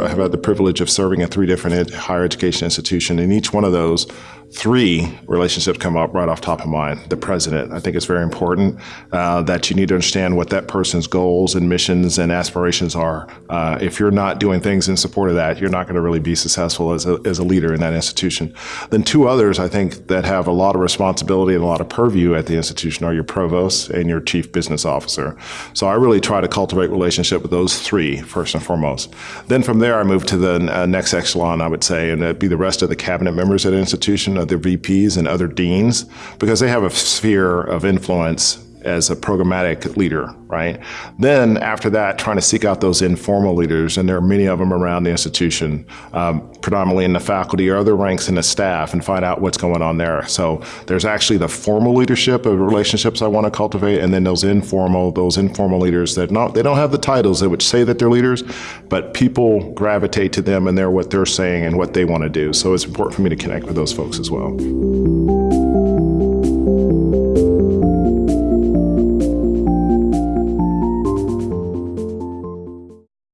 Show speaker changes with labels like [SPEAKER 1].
[SPEAKER 1] I have had the privilege of serving at three different ed- higher education institutions. In each one of those, three relationships come up right off top of mind. The president, I think it's very important uh, that you need to understand what that person's goals and missions and aspirations are. Uh, if you're not doing things in support of that, you're not going to really be successful as a, as a leader in that institution. Then two others, I think, that have a lot of responsibility and a lot of purview at the institution are your provost and your chief business officer. So I really try to cultivate relationship with those three first and foremost. Then from there, I move to the uh, next echelon, I would say, and it'd be the rest of the cabinet members at an institution, other VPs and other deans, because they have a sphere of influence as a programmatic leader, right? Then after that, trying to seek out those informal leaders, and there are many of them around the institution, um, predominantly in the faculty or other ranks in the staff, and find out what's going on there. So there's actually the formal leadership of relationships I want to cultivate, and then those informal, those informal leaders that not they don't have the titles that would say that they're leaders, but people gravitate to them and they're what they're saying and what they want to do. So it's important for me to connect with those folks as well.